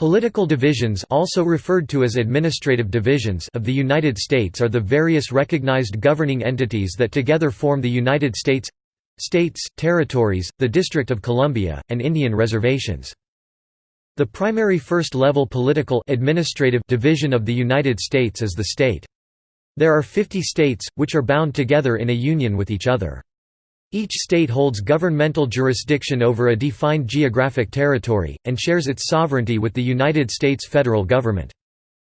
Political divisions also referred to as administrative divisions of the United States are the various recognized governing entities that together form the United States states, territories, the District of Columbia, and Indian reservations. The primary first-level political administrative division of the United States is the state. There are 50 states, which are bound together in a union with each other. Each state holds governmental jurisdiction over a defined geographic territory, and shares its sovereignty with the United States federal government.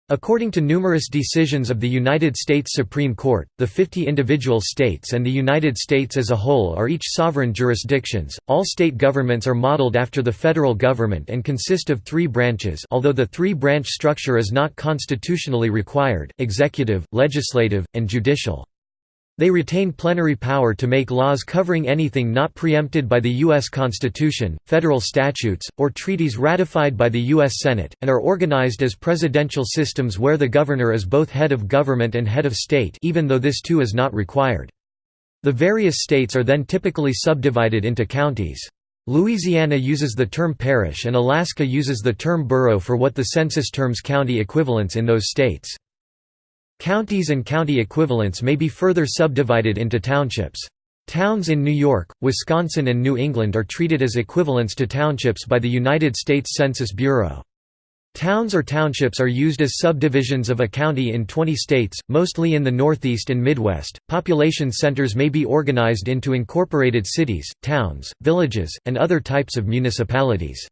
According to numerous decisions of the United States Supreme Court, the 50 individual states and the United States as a whole are each sovereign jurisdictions. All state governments are modeled after the federal government and consist of three branches, although the three branch structure is not constitutionally required executive, legislative, and judicial. They retain plenary power to make laws covering anything not preempted by the U.S. Constitution, federal statutes, or treaties ratified by the U.S. Senate, and are organized as presidential systems where the governor is both head of government and head of state even though this too is not required. The various states are then typically subdivided into counties. Louisiana uses the term parish and Alaska uses the term borough for what the census terms county equivalents in those states. Counties and county equivalents may be further subdivided into townships. Towns in New York, Wisconsin and New England are treated as equivalents to townships by the United States Census Bureau. Towns or townships are used as subdivisions of a county in 20 states, mostly in the Northeast and Midwest. Population centers may be organized into incorporated cities, towns, villages, and other types of municipalities.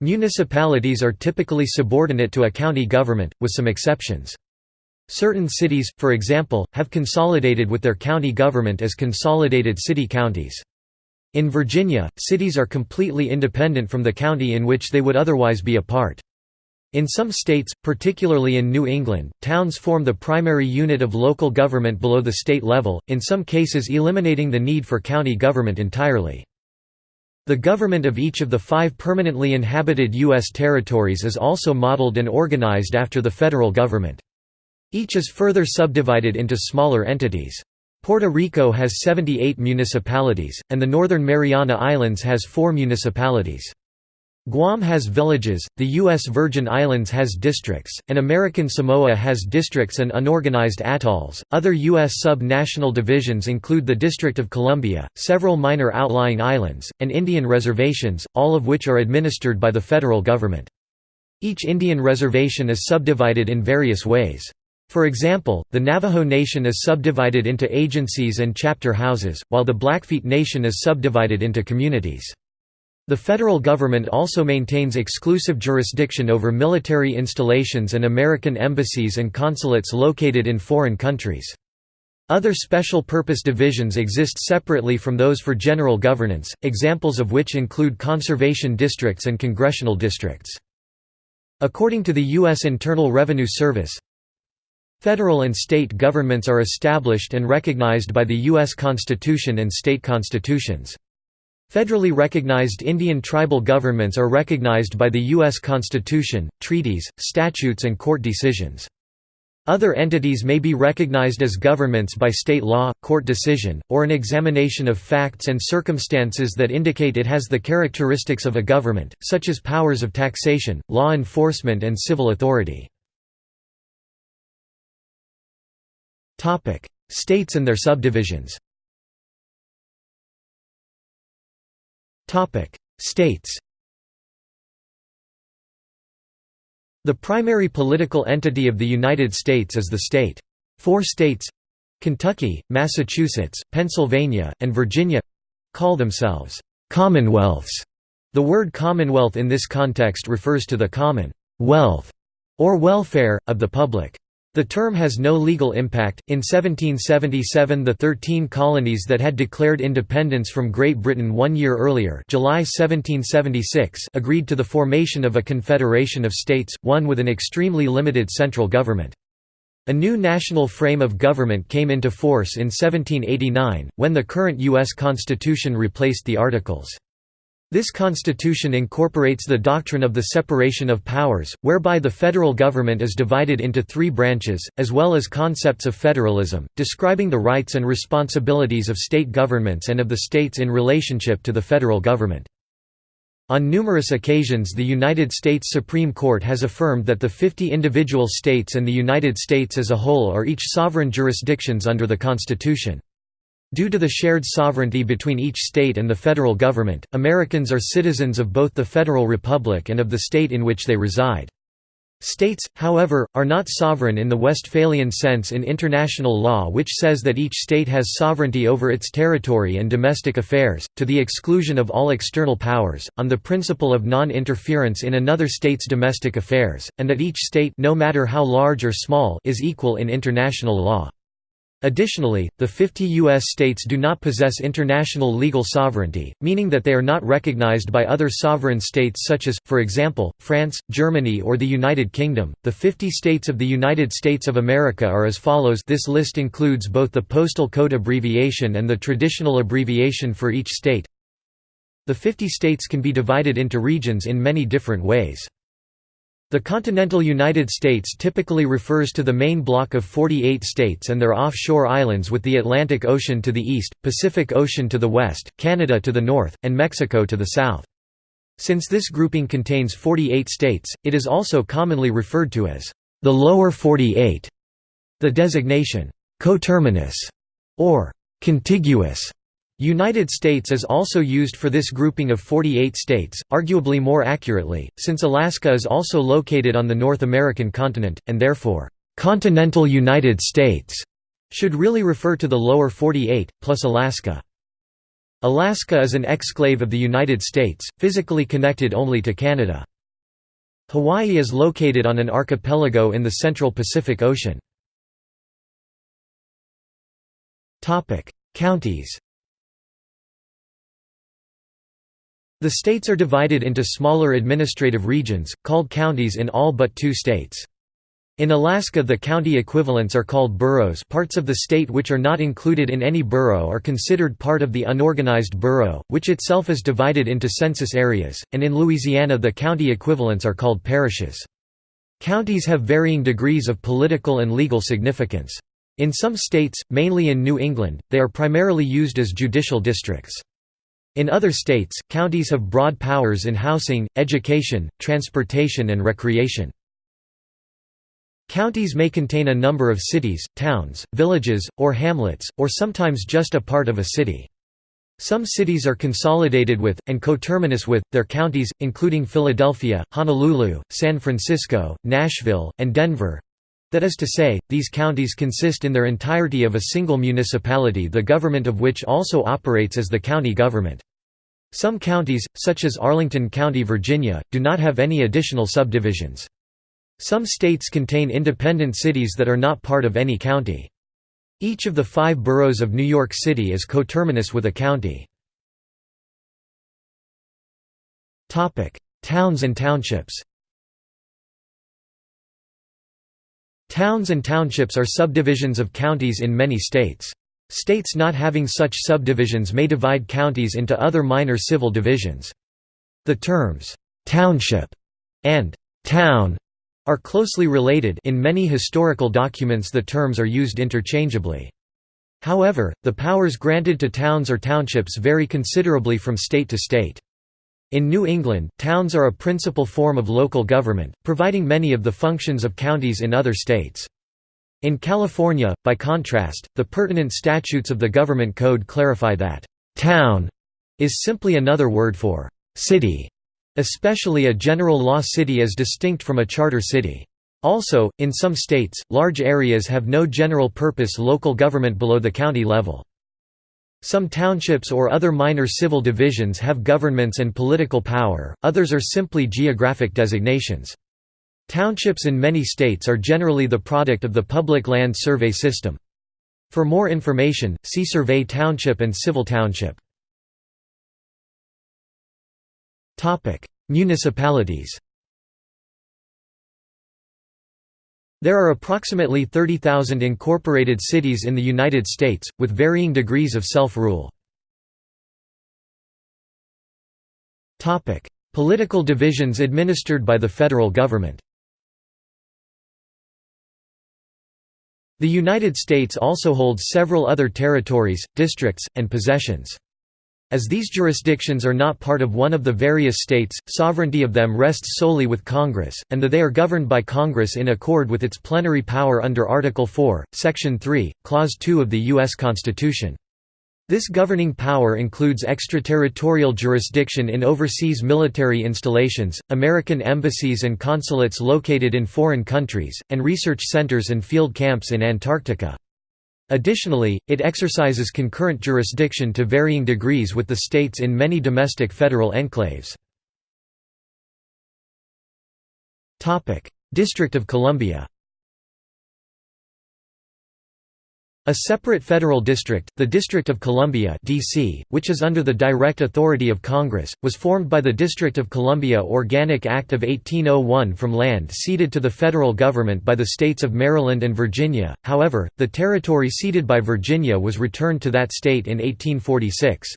Municipalities are typically subordinate to a county government, with some exceptions. Certain cities, for example, have consolidated with their county government as consolidated city-counties. In Virginia, cities are completely independent from the county in which they would otherwise be a part. In some states, particularly in New England, towns form the primary unit of local government below the state level, in some cases eliminating the need for county government entirely. The government of each of the five permanently inhabited U.S. territories is also modeled and organized after the federal government. Each is further subdivided into smaller entities. Puerto Rico has 78 municipalities, and the Northern Mariana Islands has four municipalities. Guam has villages, the U.S. Virgin Islands has districts, and American Samoa has districts and unorganized atolls. Other U.S. sub national divisions include the District of Columbia, several minor outlying islands, and Indian reservations, all of which are administered by the federal government. Each Indian reservation is subdivided in various ways. For example, the Navajo Nation is subdivided into agencies and chapter houses, while the Blackfeet Nation is subdivided into communities. The federal government also maintains exclusive jurisdiction over military installations and American embassies and consulates located in foreign countries. Other special purpose divisions exist separately from those for general governance, examples of which include conservation districts and congressional districts. According to the U.S. Internal Revenue Service, Federal and state governments are established and recognized by the U.S. Constitution and state constitutions. Federally recognized Indian tribal governments are recognized by the U.S. Constitution, treaties, statutes and court decisions. Other entities may be recognized as governments by state law, court decision, or an examination of facts and circumstances that indicate it has the characteristics of a government, such as powers of taxation, law enforcement and civil authority. Topic: States and their subdivisions. Topic: States. The primary political entity of the United States is the state. Four states Kentucky, Massachusetts, Pennsylvania, and Virginia call themselves Commonwealths. The word Commonwealth in this context refers to the common wealth or welfare of the public. The term has no legal impact. In 1777, the 13 colonies that had declared independence from Great Britain one year earlier, July 1776, agreed to the formation of a confederation of states, one with an extremely limited central government. A new national frame of government came into force in 1789, when the current U.S. Constitution replaced the Articles. This constitution incorporates the doctrine of the separation of powers, whereby the federal government is divided into three branches, as well as concepts of federalism, describing the rights and responsibilities of state governments and of the states in relationship to the federal government. On numerous occasions the United States Supreme Court has affirmed that the 50 individual states and the United States as a whole are each sovereign jurisdictions under the Constitution. Due to the shared sovereignty between each state and the federal government, Americans are citizens of both the Federal Republic and of the state in which they reside. States, however, are not sovereign in the Westphalian sense in international law which says that each state has sovereignty over its territory and domestic affairs, to the exclusion of all external powers, on the principle of non-interference in another state's domestic affairs, and that each state no matter how large or small is equal in international law. Additionally, the 50 U.S. states do not possess international legal sovereignty, meaning that they are not recognized by other sovereign states such as, for example, France, Germany or the United Kingdom. The 50 states of the United States of America are as follows this list includes both the postal code abbreviation and the traditional abbreviation for each state. The 50 states can be divided into regions in many different ways. The continental United States typically refers to the main block of 48 states and their offshore islands with the Atlantic Ocean to the east, Pacific Ocean to the west, Canada to the north, and Mexico to the south. Since this grouping contains 48 states, it is also commonly referred to as the Lower 48. The designation, coterminous, or contiguous United States is also used for this grouping of 48 states, arguably more accurately, since Alaska is also located on the North American continent, and therefore, "'continental United States' should really refer to the lower 48, plus Alaska. Alaska is an exclave of the United States, physically connected only to Canada. Hawaii is located on an archipelago in the central Pacific Ocean. Counties The states are divided into smaller administrative regions, called counties in all but two states. In Alaska the county equivalents are called boroughs parts of the state which are not included in any borough are considered part of the unorganized borough, which itself is divided into census areas, and in Louisiana the county equivalents are called parishes. Counties have varying degrees of political and legal significance. In some states, mainly in New England, they are primarily used as judicial districts. In other states, counties have broad powers in housing, education, transportation and recreation. Counties may contain a number of cities, towns, villages, or hamlets, or sometimes just a part of a city. Some cities are consolidated with, and coterminous with, their counties, including Philadelphia, Honolulu, San Francisco, Nashville, and Denver. That is to say, these counties consist in their entirety of a single municipality the government of which also operates as the county government. Some counties, such as Arlington County, Virginia, do not have any additional subdivisions. Some states contain independent cities that are not part of any county. Each of the five boroughs of New York City is coterminous with a county. Towns and townships Towns and townships are subdivisions of counties in many states. States not having such subdivisions may divide counties into other minor civil divisions. The terms, "'township' and "'town' are closely related in many historical documents the terms are used interchangeably. However, the powers granted to towns or townships vary considerably from state to state. In New England, towns are a principal form of local government, providing many of the functions of counties in other states. In California, by contrast, the pertinent statutes of the Government Code clarify that, "'town' is simply another word for "'city' especially a general law city as distinct from a charter city. Also, in some states, large areas have no general-purpose local government below the county level. Some townships or other minor civil divisions have governments and political power, others are simply geographic designations. Townships in many states are generally the product of the Public Land Survey System. For more information, see Survey Township and Civil Township. Municipalities There are approximately 30,000 incorporated cities in the United States, with varying degrees of self-rule. Political divisions administered by the federal government The United States also holds several other territories, districts, and possessions. As these jurisdictions are not part of one of the various states, sovereignty of them rests solely with Congress, and that they are governed by Congress in accord with its plenary power under Article 4, Section 3, Clause 2 of the U.S. Constitution. This governing power includes extraterritorial jurisdiction in overseas military installations, American embassies and consulates located in foreign countries, and research centers and field camps in Antarctica. Additionally, it exercises concurrent jurisdiction to varying degrees with the states in many domestic federal enclaves. District of Columbia A separate federal district, the District of Columbia DC, which is under the direct authority of Congress, was formed by the District of Columbia Organic Act of 1801 from land ceded to the federal government by the states of Maryland and Virginia, however, the territory ceded by Virginia was returned to that state in 1846.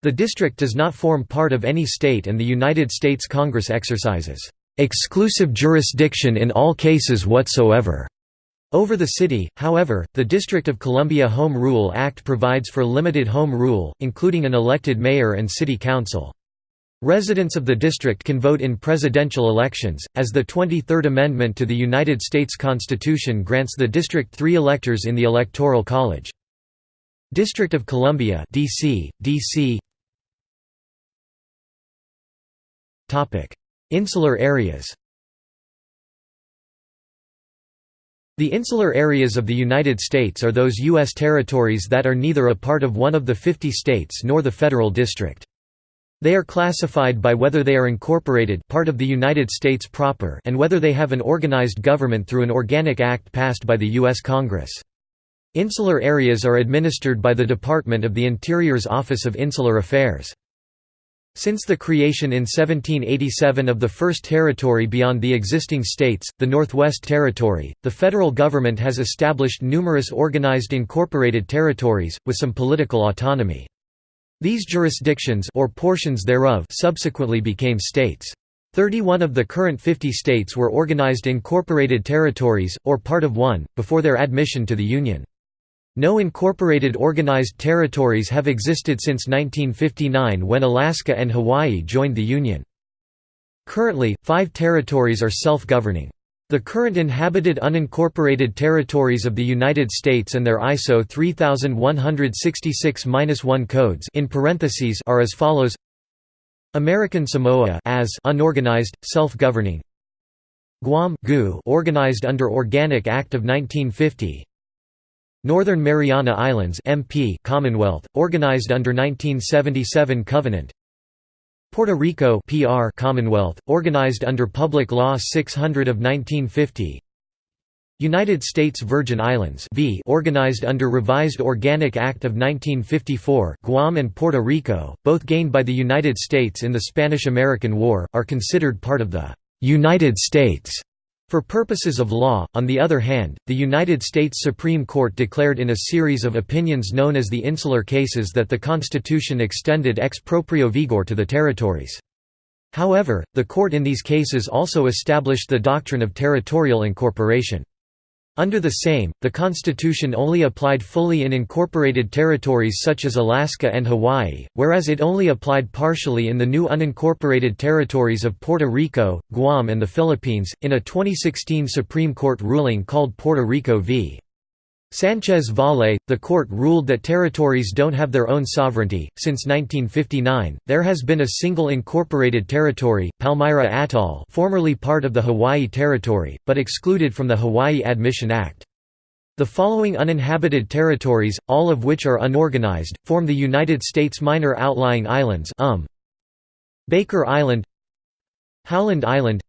The district does not form part of any state and the United States Congress exercises "...exclusive jurisdiction in all cases whatsoever." Over the city, however, the District of Columbia Home Rule Act provides for limited home rule, including an elected mayor and city council. Residents of the district can vote in presidential elections, as the 23rd Amendment to the United States Constitution grants the district three electors in the Electoral College. District of Columbia DC, DC Insular areas The insular areas of the United States are those U.S. territories that are neither a part of one of the 50 states nor the federal district. They are classified by whether they are incorporated part of the United States proper and whether they have an organized government through an organic act passed by the U.S. Congress. Insular areas are administered by the Department of the Interior's Office of Insular Affairs. Since the creation in 1787 of the first territory beyond the existing states, the Northwest Territory, the federal government has established numerous organized incorporated territories, with some political autonomy. These jurisdictions or portions thereof subsequently became states. 31 of the current 50 states were organized incorporated territories, or part of one, before their admission to the Union. No incorporated organized territories have existed since 1959 when Alaska and Hawaii joined the Union. Currently, five territories are self-governing. The current inhabited unincorporated territories of the United States and their ISO 3166-1 codes in parentheses are as follows American Samoa as unorganized, self-governing Guam organized under Organic Act of 1950 Northern Mariana Islands MP Commonwealth, organized under 1977 Covenant. Puerto Rico PR Commonwealth, organized under Public Law 600 of 1950 United States Virgin Islands v organized under Revised Organic Act of 1954 Guam and Puerto Rico, both gained by the United States in the Spanish–American War, are considered part of the «United States» For purposes of law, on the other hand, the United States Supreme Court declared in a series of opinions known as the Insular Cases that the Constitution extended ex proprio vigor to the territories. However, the court in these cases also established the doctrine of territorial incorporation. Under the same, the Constitution only applied fully in incorporated territories such as Alaska and Hawaii, whereas it only applied partially in the new unincorporated territories of Puerto Rico, Guam and the Philippines, in a 2016 Supreme Court ruling called Puerto Rico v. Sanchez Valle, the court ruled that territories don't have their own sovereignty. Since 1959, there has been a single incorporated territory, Palmyra Atoll, formerly part of the Hawaii Territory, but excluded from the Hawaii Admission Act. The following uninhabited territories, all of which are unorganized, form the United States Minor Outlying Islands um. Baker Island Howland Island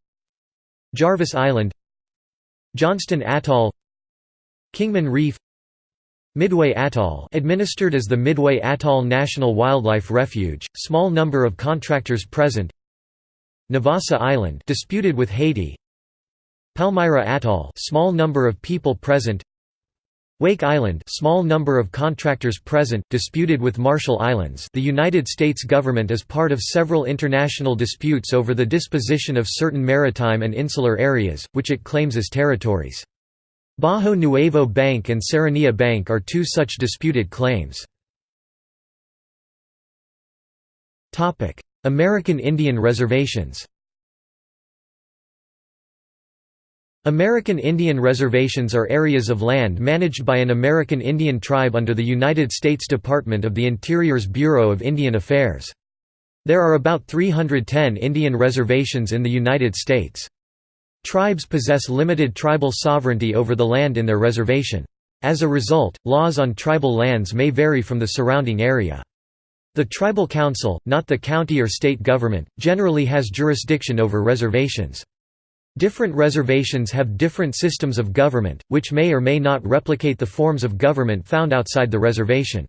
Jarvis Island Johnston Atoll Kingman Reef Midway Atoll administered as the Midway Atoll National Wildlife Refuge, small number of contractors present. Navassa Island disputed with Haiti. Palmyra Atoll small number of people present. Wake Island small number of contractors present disputed with Marshall Islands The United States government is part of several international disputes over the disposition of certain maritime and insular areas, which it claims as territories. Bajo Nuevo Bank and Serranilla Bank are two such disputed claims. American Indian reservations American Indian reservations are areas of land managed by an American Indian tribe under the United States Department of the Interior's Bureau of Indian Affairs. There are about 310 Indian reservations in the United States. Tribes possess limited tribal sovereignty over the land in their reservation. As a result, laws on tribal lands may vary from the surrounding area. The tribal council, not the county or state government, generally has jurisdiction over reservations. Different reservations have different systems of government, which may or may not replicate the forms of government found outside the reservation.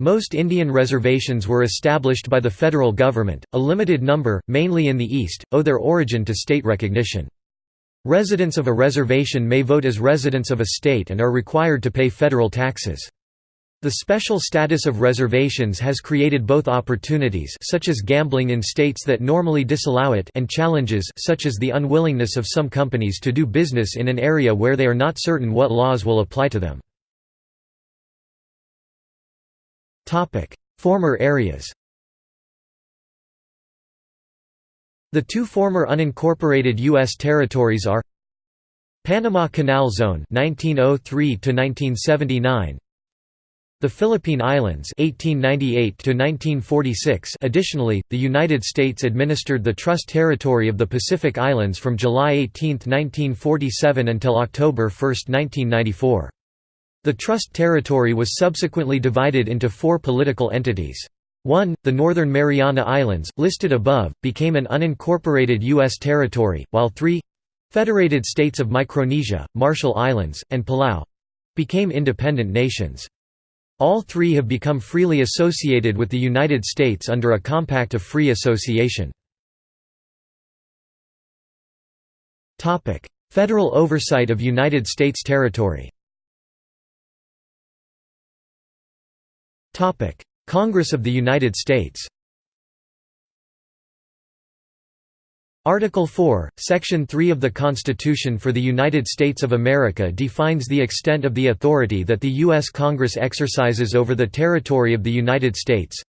Most Indian reservations were established by the federal government, a limited number, mainly in the East, owe their origin to state recognition. Residents of a reservation may vote as residents of a state and are required to pay federal taxes. The special status of reservations has created both opportunities such as gambling in states that normally disallow it and challenges such as the unwillingness of some companies to do business in an area where they are not certain what laws will apply to them. Former areas The two former unincorporated U.S. territories are Panama Canal Zone 1903 to 1979 the Philippine Islands 1898 to 1946 Additionally, the United States administered the Trust Territory of the Pacific Islands from July 18, 1947 until October 1, 1994. The Trust Territory was subsequently divided into four political entities. 1. The Northern Mariana Islands, listed above, became an unincorporated U.S. territory, while 3. Federated States of Micronesia, Marshall Islands, and Palau—became independent nations. All three have become freely associated with the United States under a Compact of Free Association. Federal oversight of United States territory Congress of the United States Article 4, Section 3 of the Constitution for the United States of America defines the extent of the authority that the U.S. Congress exercises over the territory of the United States.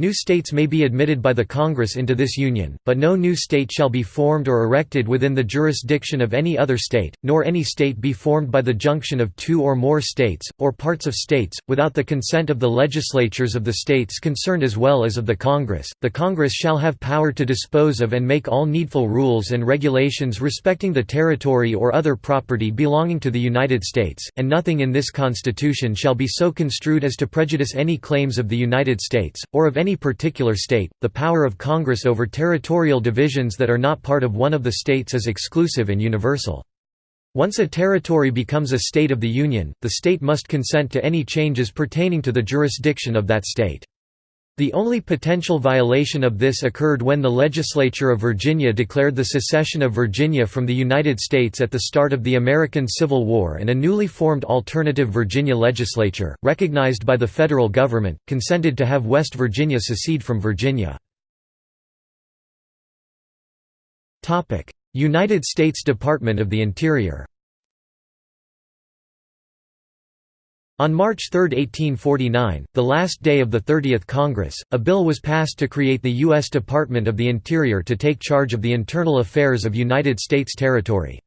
New states may be admitted by the Congress into this union, but no new state shall be formed or erected within the jurisdiction of any other state, nor any state be formed by the junction of two or more states, or parts of states, without the consent of the legislatures of the states concerned as well as of the Congress. The Congress shall have power to dispose of and make all needful rules and regulations respecting the territory or other property belonging to the United States, and nothing in this Constitution shall be so construed as to prejudice any claims of the United States, or of any any particular state, the power of Congress over territorial divisions that are not part of one of the states is exclusive and universal. Once a territory becomes a state of the Union, the state must consent to any changes pertaining to the jurisdiction of that state. The only potential violation of this occurred when the legislature of Virginia declared the secession of Virginia from the United States at the start of the American Civil War and a newly formed alternative Virginia legislature, recognized by the federal government, consented to have West Virginia secede from Virginia. United States Department of the Interior On March 3, 1849, the last day of the 30th Congress, a bill was passed to create the U.S. Department of the Interior to take charge of the internal affairs of United States territory.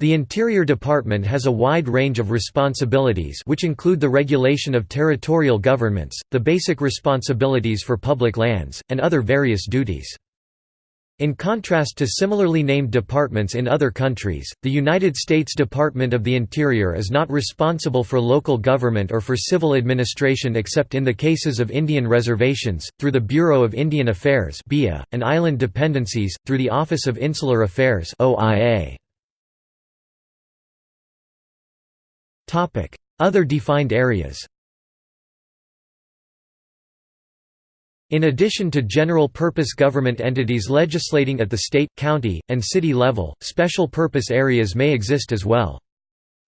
The Interior Department has a wide range of responsibilities which include the regulation of territorial governments, the basic responsibilities for public lands, and other various duties. In contrast to similarly named departments in other countries, the United States Department of the Interior is not responsible for local government or for civil administration except in the cases of Indian reservations, through the Bureau of Indian Affairs and island dependencies, through the Office of Insular Affairs Other defined areas In addition to general-purpose government entities legislating at the state, county, and city level, special-purpose areas may exist as well.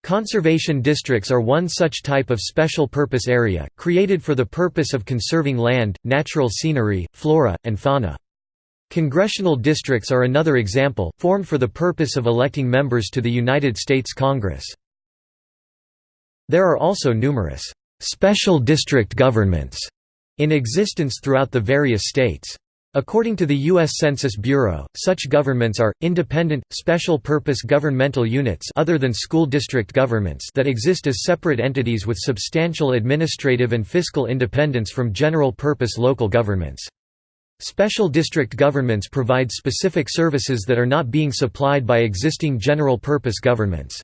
Conservation districts are one such type of special-purpose area, created for the purpose of conserving land, natural scenery, flora, and fauna. Congressional districts are another example, formed for the purpose of electing members to the United States Congress. There are also numerous «special district governments» in existence throughout the various states. According to the U.S. Census Bureau, such governments are, independent, special-purpose governmental units other than school district governments that exist as separate entities with substantial administrative and fiscal independence from general-purpose local governments. Special district governments provide specific services that are not being supplied by existing general-purpose governments.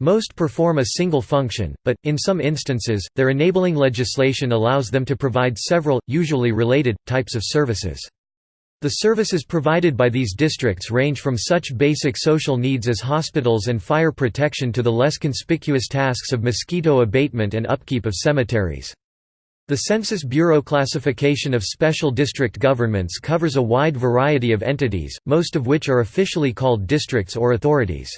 Most perform a single function, but, in some instances, their enabling legislation allows them to provide several, usually related, types of services. The services provided by these districts range from such basic social needs as hospitals and fire protection to the less conspicuous tasks of mosquito abatement and upkeep of cemeteries. The Census Bureau classification of special district governments covers a wide variety of entities, most of which are officially called districts or authorities.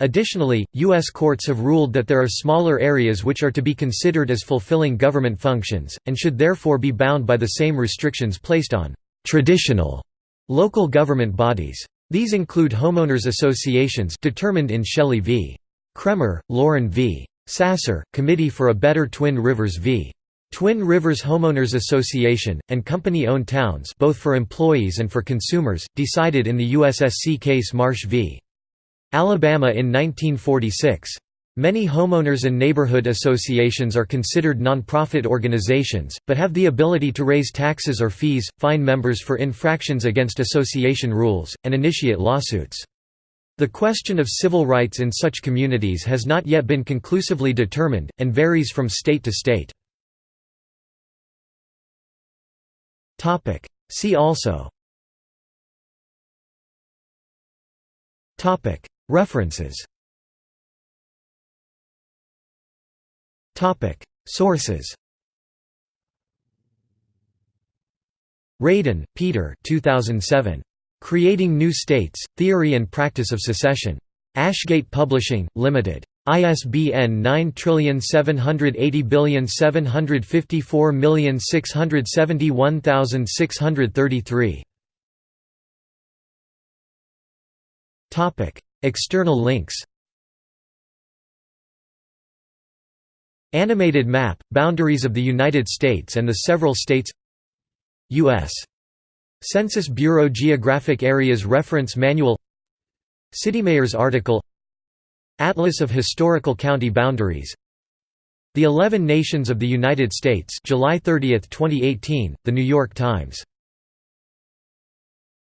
Additionally, U.S. courts have ruled that there are smaller areas which are to be considered as fulfilling government functions, and should therefore be bound by the same restrictions placed on «traditional» local government bodies. These include homeowners associations determined in Shelley v. Kraemer, Loren v. Sasser, Committee for a Better Twin Rivers v. Twin Rivers Homeowners Association, and company-owned towns both for employees and for consumers, decided in the USSC case Marsh v. Alabama in 1946. Many homeowners and neighborhood associations are considered nonprofit organizations, but have the ability to raise taxes or fees, fine members for infractions against association rules, and initiate lawsuits. The question of civil rights in such communities has not yet been conclusively determined, and varies from state to state. See also References Sources Radan, Peter 2007. Creating New States, Theory and Practice of Secession. Ashgate Publishing, Limited. ISBN 9780754671633. External links. Animated map, boundaries of the United States and the several states. U.S. Census Bureau Geographic Areas Reference Manual. Citymayor's article. Atlas of Historical County Boundaries. The Eleven Nations of the United States July 30, 2018, The New York Times